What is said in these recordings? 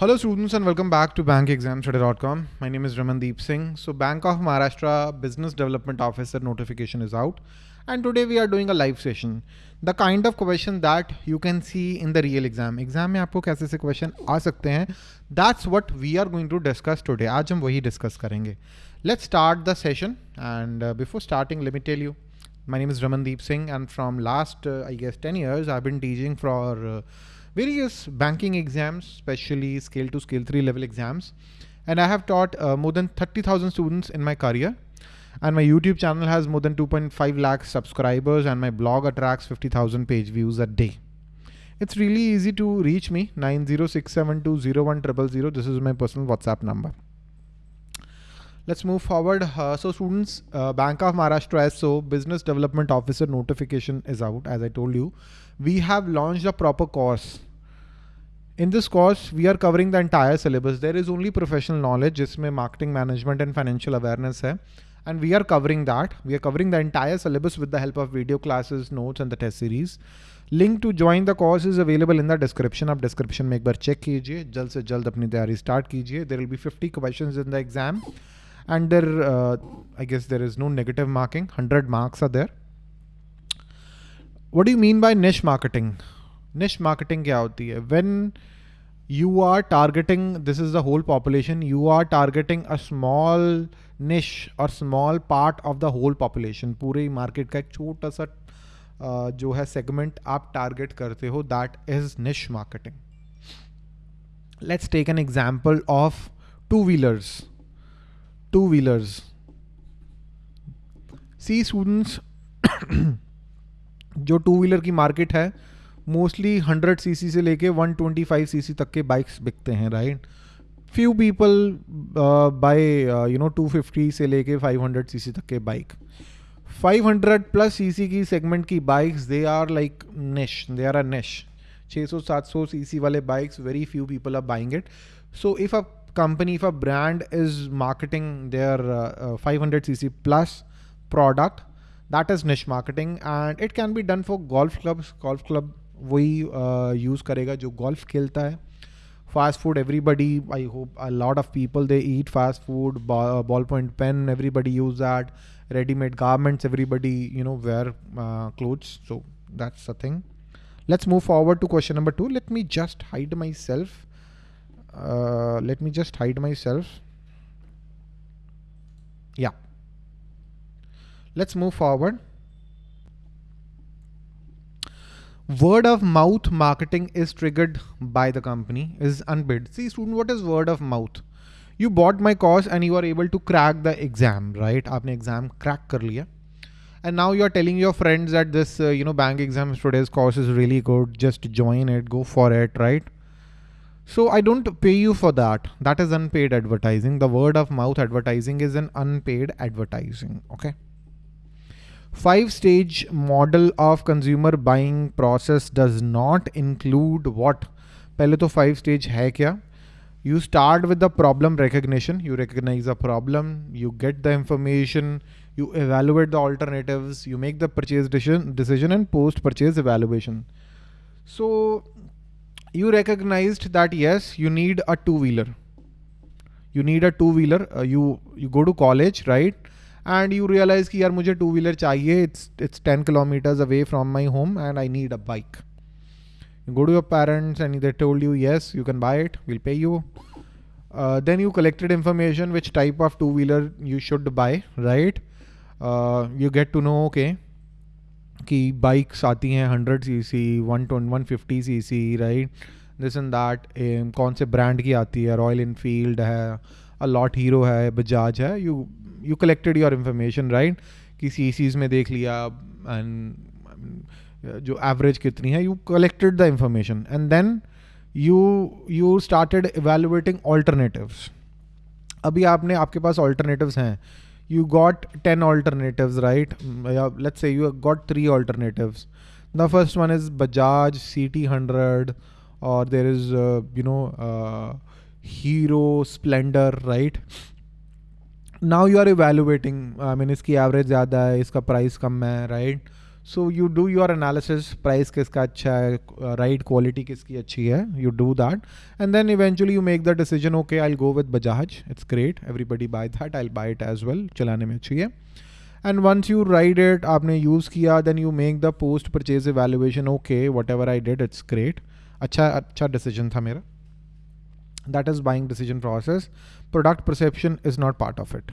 Hello students and welcome back to bankexamstoday.com. My name is Ramandeep Singh. So Bank of Maharashtra Business Development Officer notification is out and today we are doing a live session. The kind of question that you can see in the real exam. Exam में आपको कैसे से question That's what we are going to discuss today. आज हम वही discuss करेंगे Let's start the session and uh, before starting let me tell you my name is Ramandeep Singh and from last uh, I guess 10 years I've been teaching for uh, various banking exams, especially scale 2, scale 3 level exams. And I have taught uh, more than 30,000 students in my career. And my YouTube channel has more than 2.5 lakh subscribers and my blog attracts 50,000 page views a day. It's really easy to reach me 906720100. This is my personal WhatsApp number. Let's move forward. Uh, so students, uh, Bank of Maharashtra SO Business Development Officer notification is out. As I told you, we have launched a proper course in this course, we are covering the entire syllabus. There is only professional knowledge, जिसमें marketing management and financial awareness है. And we are covering that. We are covering the entire syllabus with the help of video classes, notes and the test series. Link to join the course is available in the description. आप description में एक बार check कीजिए जल्द से जल्द अपनी तैयारी start कीजिए There will be 50 questions in the exam and there uh, I guess there is no negative marking 100 marks are What you mean by niche marketing niche marketing क्या होती है? When you are targeting this is the whole population you are targeting a small niche और small part of the whole population पूरे market का एक छोटा सा uh, जो है सेगमेंट आप टारगेट करते हो that is niche marketing let's take an example of two wheelers two wheelers see students जो टू व्हीलर की मार्केट है मोस्टली 100 सीसी से लेके 125 सीसी तक के बाइक्स बिकते हैं right few people buy you know 250 से लेके 500 सीसी तक के बाइक 500 प्लस सीसी की सेगमेंट की bikes they are like niche they are a niche 600-700 CC वाले bikes very few people are buying it so if a a brand is marketing their uh, uh, 500 cc plus product that is niche marketing and it can be done for golf clubs golf club वही use करेगा जो golf खेलता है fast food everybody I hope a lot of people they eat fast food ball point pen everybody use that ready-made garments everybody you know wear uh, clothes so that's the thing let's move forward to question number two let me just hide myself uh, let me just hide myself yeah Let's move forward. Word of mouth marketing is triggered by the company is unbid. See student, what is word of mouth? You bought my course and you are able to crack the exam, right? Aapne exam crack kar liya. And now you are telling your friends that this, uh, you know, bank exams today's course is really good. Just join it, go for it, right? So I don't pay you for that. That is unpaid advertising. The word of mouth advertising is an unpaid advertising. Okay. five stage model of consumer buying process does not include what पहले तो five stage है क्या you start with the problem recognition you recognize a problem you get the information you evaluate the alternatives you make the purchase decision decision and post purchase evaluation so you recognized that yes you need a two wheeler you need a two wheeler uh, you you go to college right And you realise कि यार मुझे two wheeler चाहिए it's it's ten kilometres away from my home and I need a bike go to your parents and they told you yes you can buy it will pay you then you collected information which type of two wheeler you should buy right you get to know okay कि bikes आती हैं hundred C C one ten one fifty C C right this in that कौन से brand की आती है Royal Enfield है allot hero है बजाज है you you collected your information right कि सी सीज में देख लिया एंड जो एवरेज कितनी है you collected the information and then you you started evaluating alternatives अभी आपने, आपके पास ऑल्टरनेटिव्स हैं. You got ten alternative right let's say you got three alternatives the first one is Bajaj C T hundred और there is you know Hero Splendor right now you are evaluating I mean इसकी average ज़्यादा है, इसका price कम है right so you do your analysis price किसका अच्छा है राइट क्वालिटी किसकी अच्छी है you do that and then eventually you make the decision okay I go with Bajaj it's great everybody buy that I buy it as well चलाने में अच्छी है। And once you ride it आपने use किया then you make the post purchase evaluation okay whatever I did it's great अच्छा अच्छा decision था मेरा। That is buying decision process product perception is not part of it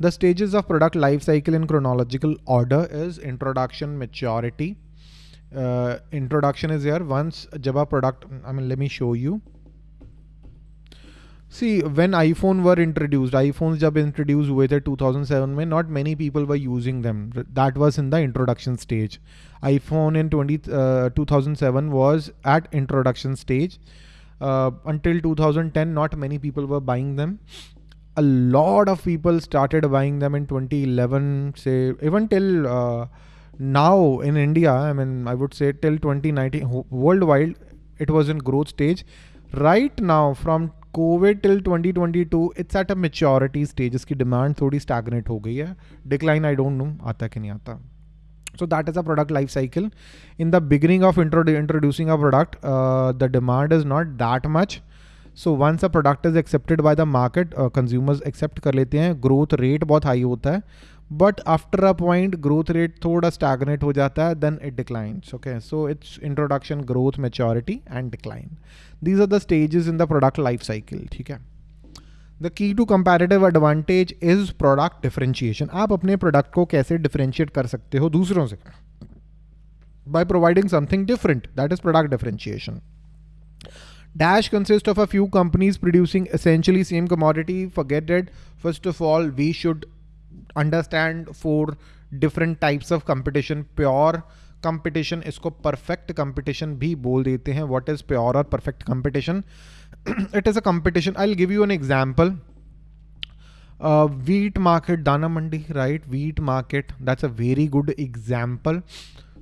The stages of product life cycle in chronological order is introduction, maturity. Uh, introduction is here. Once Java product, I mean, let me show you. See, when iPhone were introduced, iPhones jab introduced हुए थे 2007 में, not many people were using them. That was in the introduction stage. iPhone in 20, uh, 2007 was at introduction stage. Uh, until 2010, not many people were buying them. A lot of people started buying them in 2011 say even till uh, now in india i mean i would say till 2019 worldwide it was in growth stage. Right now from covid till 2022 it's at a maturity stage. Demand thodi stagnate ho gayi hai. Decline i don't know. Aata ki nahi aata so that is a product life cycle. In the beginning of introducing a product uh, the demand is not that much. So once a product is accepted by the market consumers accept कर लेते हैं growth rate बहुत high होता है but after a point growth rate थोड़ा stagnate हो जाता है then it declines okay so it's introduction growth maturity and decline these are the stages in the product life cycle ठीक है the key to comparative advantage is product differentiation आप अपने product को कैसे डिफरेंशिएट कर सकते हो दूसरों से? By providing something different that is product differentiation dash consist of a few companies producing essentially same commodity for फॉरगेटेड first of all we should understand four different types of competition pure competition इसको perfect competition भी बोल देते हैं. What is pure और perfect competition it is a competition. I'll give you an example. Uh, wheat market, Dana Mandi, right? Wheat market. That's a very good example.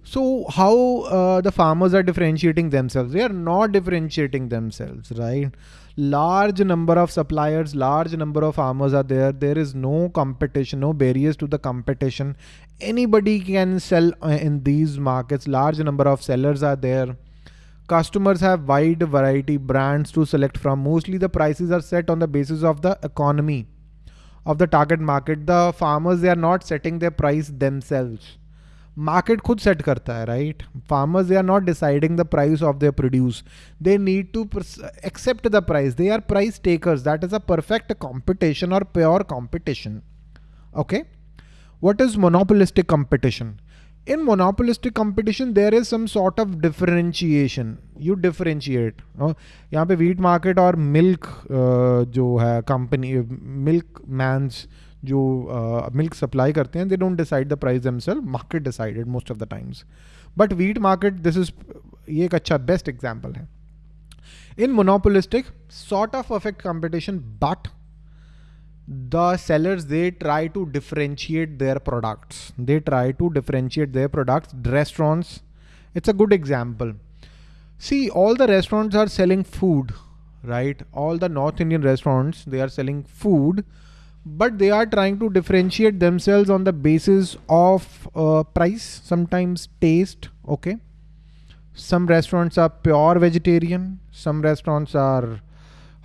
So how uh, the farmers are differentiating themselves? They are not differentiating themselves, right? Large number of suppliers, large number of farmers are there. There is no competition, no barriers to the competition. Anybody can sell uh, in these markets. Large number of sellers are there Customers have wide variety brands to select from. Mostly the prices are set on the basis of the economy of the target market. The farmers, they are not setting their price themselves market खुद set करता है right farmers they are not deciding the price of their produce they need to accept the price they are price takers that is a perfect competition और pure competition okay what is monopolistic competition In monopolistic competition there is some sort of differentiation. You differentiate यहाँ पे wheat market और milk uh, जो है company milk man's जो milk uh, supply करते हैं they don't decide the price themselves market decided most of the times but wheat market this is ये एक अच्छा बेस्ट एग्ज़ाम्पल है. In monopolistic sort of perfect competition but the sellers they try to differentiate their products they try to differentiate their products restaurants it's a good example see all the restaurants are selling food right all the north indian restaurants they are selling food but they are trying to differentiate themselves on the basis of uh, price, sometimes taste. Okay. Some restaurants are pure vegetarian. Some restaurants are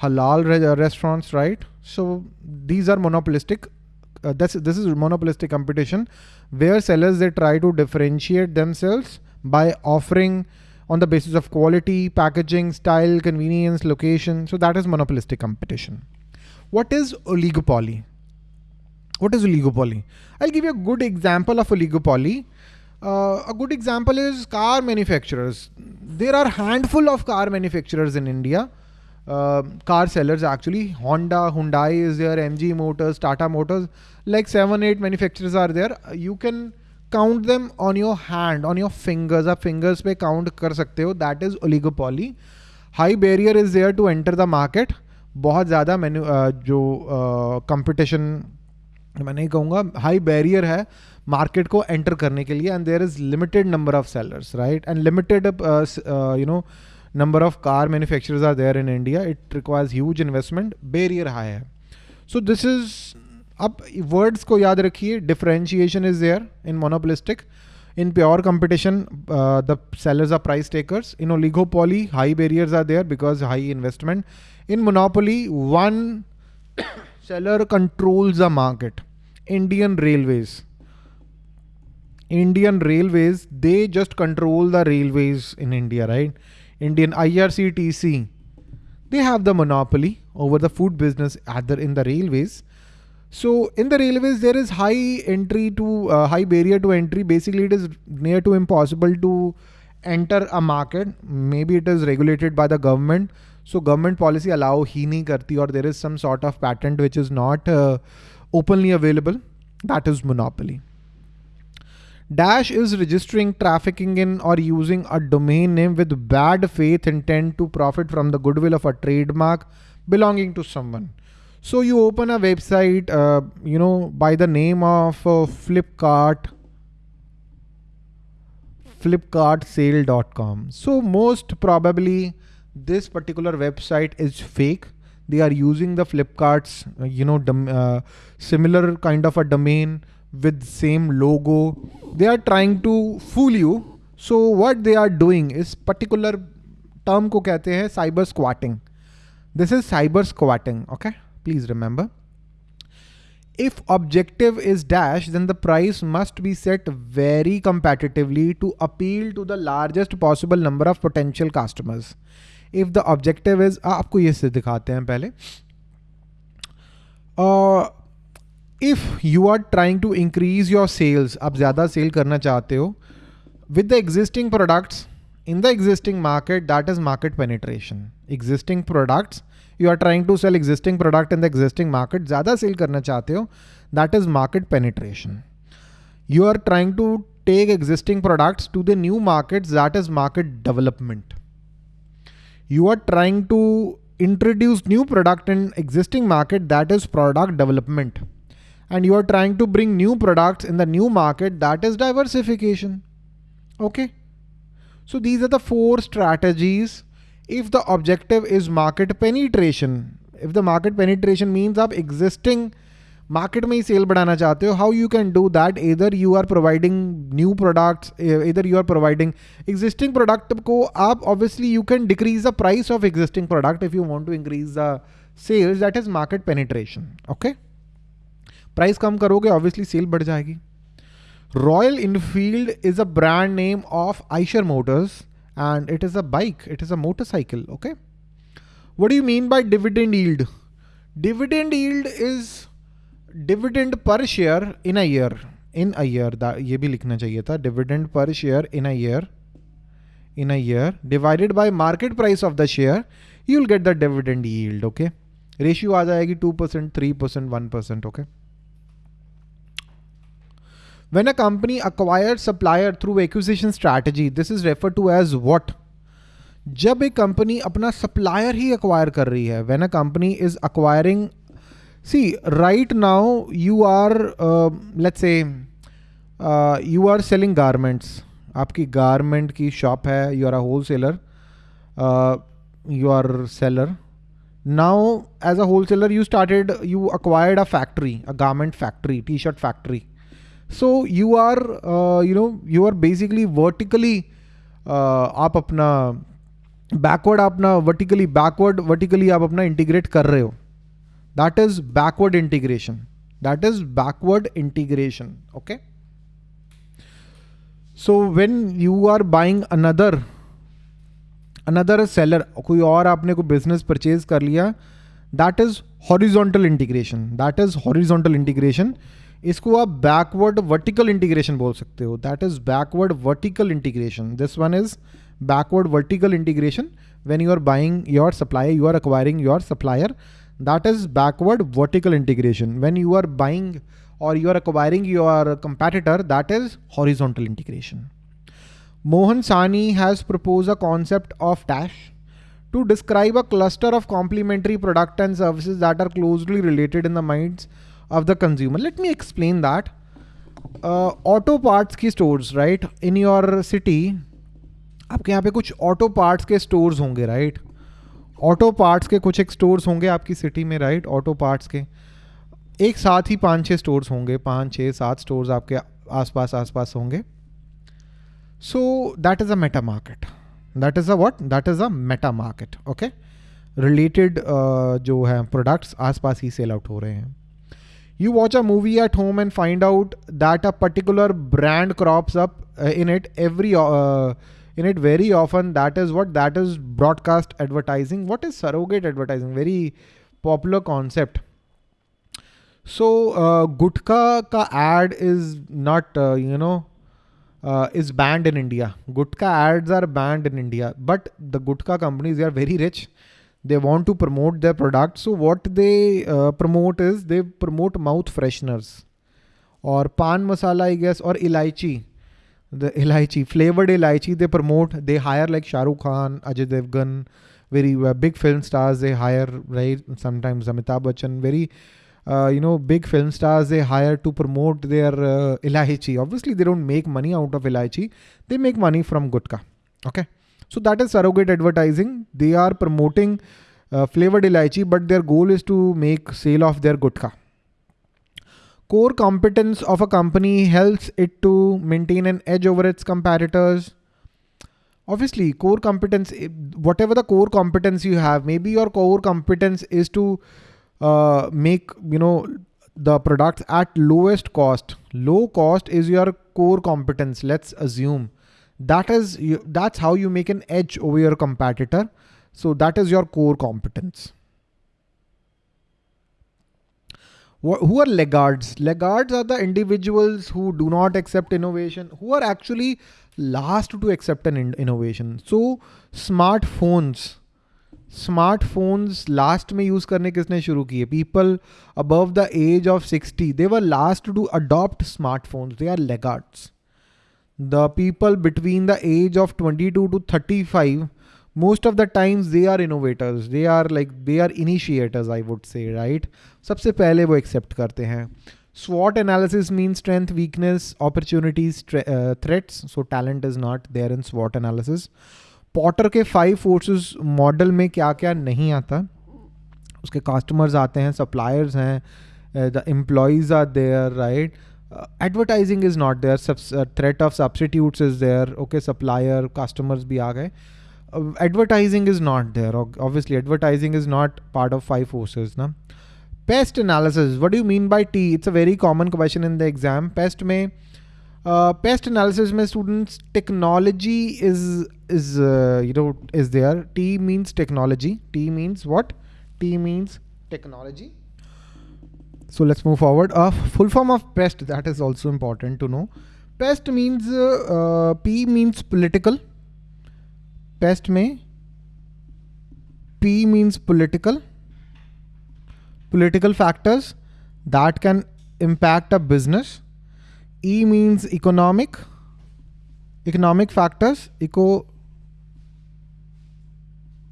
halal re uh, restaurants, right? So these are monopolistic. Uh, this is monopolistic competition where sellers, they try to differentiate themselves by offering on the basis of quality, packaging, style, convenience, location. So that is monopolistic competition. What is oligopoly? What is oligopoly? I'll give you a good example of oligopoly. Uh, a good example is car manufacturers. There are handful of car manufacturers in India. Uh, car sellers actually. Honda, Hyundai is there, MG Motors, Tata Motors. Like seven, eight manufacturers are there. You can count them on your hand, on your fingers. आप fingers पे count कर सकते हो. That is oligopoly. High barrier is there to enter the market. बहुत ज़्यादा menu जो competition मैं नहीं कहूँगा हाई बैरियर है मार्केट को एंटर करने के लिए and there is limited number of sellers right and limited you know number of car manufacturers are there in India. It requires huge investment. Barrier high hai. So this is up words ko yaad rakhiye. Differentiation is there in monopolistic. In pure competition, uh, the sellers are price takers. In oligopoly, high barriers are there because high investment. In monopoly, one seller controls the market. Indian Railways. Indian Railways, they just control the railways in India, right? Indian IRCTC, they have the monopoly over the food business either in the railways. So in the railways, there is high entry to uh, high barrier to entry. Basically, it is near to impossible to enter a market. Maybe it is regulated by the government. So government policy allow he nahi karti or there is some sort of patent which is not uh, openly available. That is monopoly. Dash is registering trafficking in or using a domain name with bad faith intent to profit from the goodwill of a trademark belonging to someone. So you open a website, uh, you know, by the name of uh, Flipkart, flipkartsale.com. So most probably this particular website is fake. They are using the Flipkart's, uh, you know, uh, similar kind of a domain with same logo. They are trying to fool you. So what they are doing is particular term को कहते हैं cyber squatting. This is cyber squatting. Okay please remember. If objective is dash, then the price must be set very competitively to appeal to the largest possible number of potential customers. If the objective is, आपको ये से दिखाते हैं पहले. Uh, if you are trying to increase your sales, आप ज़्यादा sale करना चाहते हो, with the existing products in the existing market, that is market penetration. Existing products you are trying to sell existing product in the existing market, ज़्यादा sell करना चाहते हो, that is market penetration. You are trying to take existing products to the new markets, that is market development. You are trying to introduce new product in existing market, that is product development. And you are trying to bring new products in the new market, that is diversification. Okay. So these are the four strategies if the objective is market penetration, if the market penetration means आप existing market में ही sale बढ़ाना चाहते हो, how you can do that? Either you are providing new products, either you are providing existing product को आप obviously you can decrease the price of existing product if you want to increase the sales. That is market penetration. Okay. Price कम करोगे obviously sale बढ़ जाएगी। Royal Enfield is a brand name of Eicher Motors and it is a bike it is a motorcycle okay what you mean by dividend yield dividend yield is dividend per share in a year in a year ये भी लिखना चाहिए था dividend per share in a year in a year divided by market price of the share you will get the dividend yield okay ratio आ जाएगी 2% 3% 1% okay? When a company acquires supplier through acquisition strategy, this is referred to as what? जब एक company अपना supplier ही acquire कर रही है when a company is acquiring C right now you are let's say you are selling garments आपकी garment की shop है you are a whole seller you are seller now as a whole seller you started you acquired a factory a garment factory T shirt factory So you are you know you are basically vertically आप अपना backward अपना vertically backward vertically आप अपना integrate कर रहे हो। That is backward integration that is backward integration okay so when you are buying another another seller कोई और आपने कोई बिज़नेस परचेज कर लिया that is horizontal integration that is horizontal integration इसको आप backward vertical integration बोल सकते हो। That is backward vertical integration. This one is backward vertical integration when you are buying your supplier you are acquiring your supplier. That is backward vertical integration. When you are buying or you are acquiring your competitor that is horizontal integration. Mohan Sawhney has proposed a concept of dash to describe a cluster of complementary product and services that are closely related in the minds of the consumer. Let me explain that. Uh, auto parts की stores right? In your city आपके यहाँ पे कुछ auto parts के stores होंगे right auto parts के कुछ एक stores होंगे आपकी सिटी में राइट ऑटो पार्ट्स के। एक साथ ही पाँच छः स्टोर्स होंगे पाँच छः सात स्टोर्स आपके आसपास आसपास होंगे। So that is a meta market that is a what that is a meta market okay related जो है प्रोडक्ट्स आसपास ही सेल आउट हो रहे हैं। You watch a movie at home and find out that a particular brand crops up uh, in it every uh, in it very often. That is what that is broadcast advertising. What is surrogate advertising? Very popular concept. So uh, Gutka ka ad is not uh, you know uh, is banned in India. Gutka ads are banned in India, but the Gutka companies, they are very rich. They want to promote their product. So what they uh, promote is they promote mouth fresheners or pan masala, I guess, or ilaichi. The ilaichi, flavored ilaichi, they promote. They hire like Shah Rukh Khan, Ajay Devgan, very uh, big film stars. They hire, right? Sometimes Amitabh Bachchan, very uh, you know, big film stars they hire to promote their uh, ilaichi. Obviously, they don't make money out of ilaichi. They make money from gutka. Okay. So that is surrogate advertising. They are promoting uh, flavored ilaichi, but their goal is to make sale of their gutka. Core competence of a company helps it to maintain an edge over its competitors. Obviously, core competence, whatever the core competence you have, maybe your core competence is to uh, make you know the products at lowest cost low cost is your core competence let's assume that is that's how you make an edge over your competitor so that is your core competence who are laggards laggards are the individuals who do not accept innovation who are actually last to accept an in innovation so smartphones smartphones last में use करने किसने शुरू किए people above the age of sixty they were last to adopt smartphones they are laggards Between the age of twenty two to thirty five most of the times they are innovators they are like they are initiators I would say right सबसे पहले वो accept करते हैं। SWOT analysis means strength, weakness, opportunities, uh, threats. So talent is not there in SWOT analysis. Porter के five forces model में क्या क्या नहीं आता? उसके कस्टमर्स आते हैं सप्लायर्स हैं the employees are there right uh, advertising is not there. Subs uh, threat of substitutes is there. Okay supplier customers bhi aa gaye. Uh, advertising is not there. Obviously advertising is not part of five forces na? Pest analysis. What do you mean by t? It's a very common question in the exam. Pest mein uh, pest analysis mein students technology is is uh, you know is there. T means technology. T means what? T means technology so let's move forward. A full form of pest that is also important to know. Pest means uh, uh, p means political. Pest may p means political. Political factors that can impact a business. E means economic, economic factors, eco,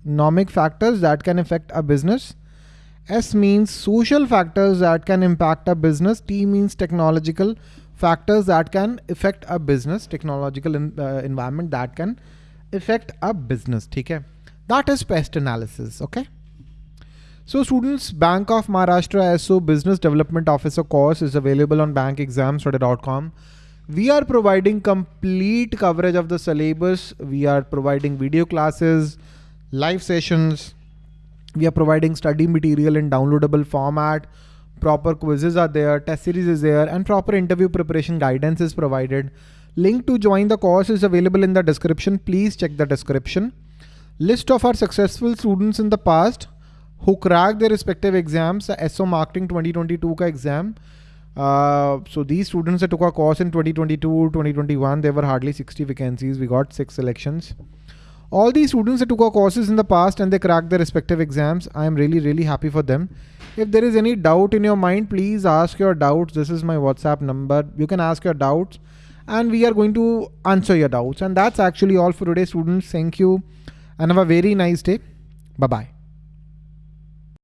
economic factors that can affect a business. S means social factors that can impact a business. T means technological factors that can affect a business, technological in, uh, environment that can affect a business. Okay? That is pest analysis. Okay. So students, Bank of Maharashtra SO Business Development Officer course is available on bankexamstoday.com. We are providing complete coverage of the syllabus. We are providing video classes, live sessions. We are providing study material in downloadable format. Proper quizzes are there, test series is there, and proper interview preparation guidance is provided. Link to join the course is available in the description. Please check the description. List of our successful students in the past who cracked their respective exams, the SO Marketing 2022 ka exam. Uh, so these students that took our course in 2022, 2021, there were hardly 60 vacancies. We got six selections. All these students that took our courses in the past and they cracked their respective exams, I am really, really happy for them. If there is any doubt in your mind, please ask your doubts. This is my WhatsApp number. You can ask your doubts and we are going to answer your doubts. And that's actually all for today, students. Thank you and have a very nice day. Bye-bye.